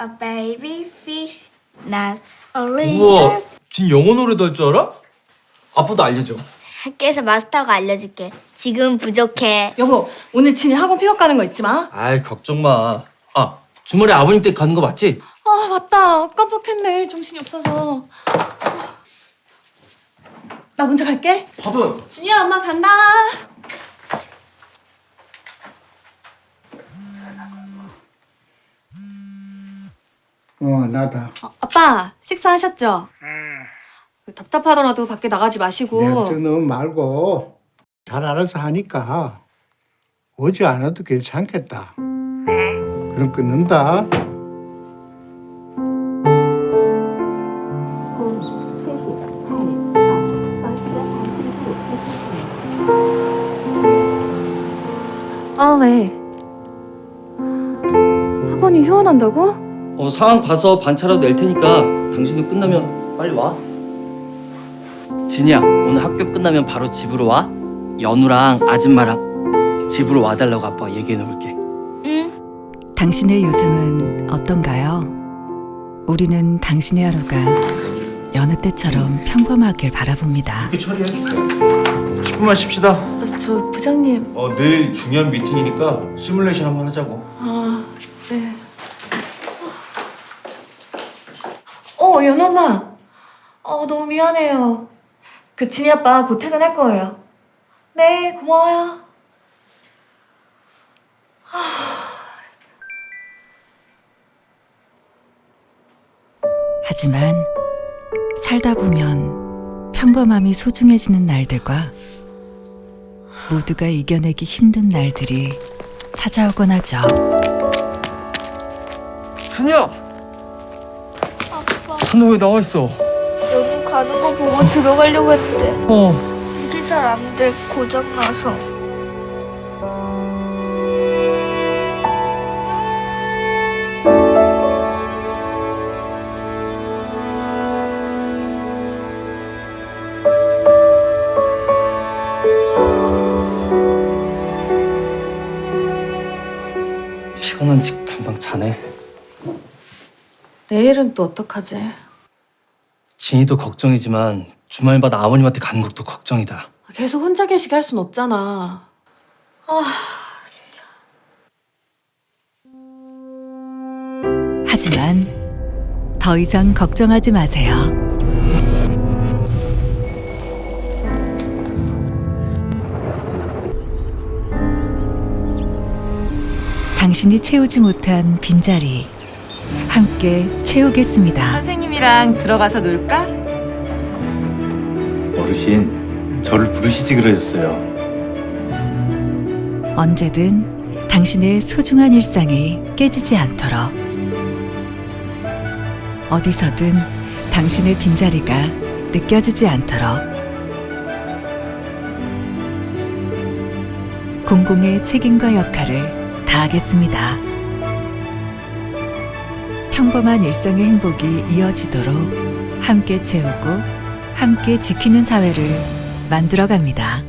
a baby fish, not a. 우와, 진 영어 노래도 할 줄 알아? 아빠도 알려줘. 학교에서 마스터가 알려줄게. 지금 부족해. 여보, 오늘 진이 학원 픽업 가는 거 잊지 마. 아이, 걱정 마. 아, 주말에 아버님 댁 가는 거 맞지? 아, 맞다. 깜빡했네. 정신이 없어서. 나 먼저 갈게. 밥은? 진이야, 엄마 간다. 어, 나다. 어, 아빠, 식사하셨죠? 답답하더라도 밖에 나가지 마시고. 내 걱정 너무 말고 잘 알아서 하니까 오지 않아도 괜찮겠다. 그럼 끊는다. 아, 왜? 학원이 휴원한다고? 어, 상황 봐서 반차라도 낼 테니까 당신도 끝나면 빨리 와. 진이야, 오늘 학교 끝나면 바로 집으로 와. 연우랑 아줌마랑 집으로 와달라고 아빠가 얘기해 놓을게. 응. 당신의 요즘은 어떤가요? 우리는 당신의 하루가 여느 때처럼 평범하길 바라봅니다. 이렇게 처리해. 10분만 쉽시다. 아, 저 부장님. 어, 내일 중요한 미팅이니까 시뮬레이션 한번 하자고. 연엄마. 어, 너무 미안해요. 그 진이 아빠 곧 퇴근할 거예요. 네, 고마워요. 하지만 살다 보면 평범함이 소중해지는 날들과 모두가 이겨내기 힘든 날들이 찾아오곤 하죠. 준이 준호 왜 나와 있어? 여기 가는 거 보고 들어가려고 했는데 어. 이게 잘 안 돼. 고장 나서. 피곤한지 금방 자네. 내일은 또 어떡하지? 진이도 걱정이지만 주말마다 아버님한테 가는 것도 걱정이다. 계속 혼자 계시게 할 순 없잖아. 아, 하지만 더 이상 걱정하지 마세요. 당신이 채우지 못한 빈자리 함께 채우겠습니다. 선생님이랑 들어가서 놀까? 어르신, 저를 부르시지 그러셨어요. 언제든 당신의 소중한 일상이 깨지지 않도록 어디서든 당신의 빈자리가 느껴지지 않도록 공공의 책임과 역할을 다하겠습니다. 평범한 일상의 행복이 이어지도록 함께 채우고 함께 지키는 사회를 만들어 갑니다.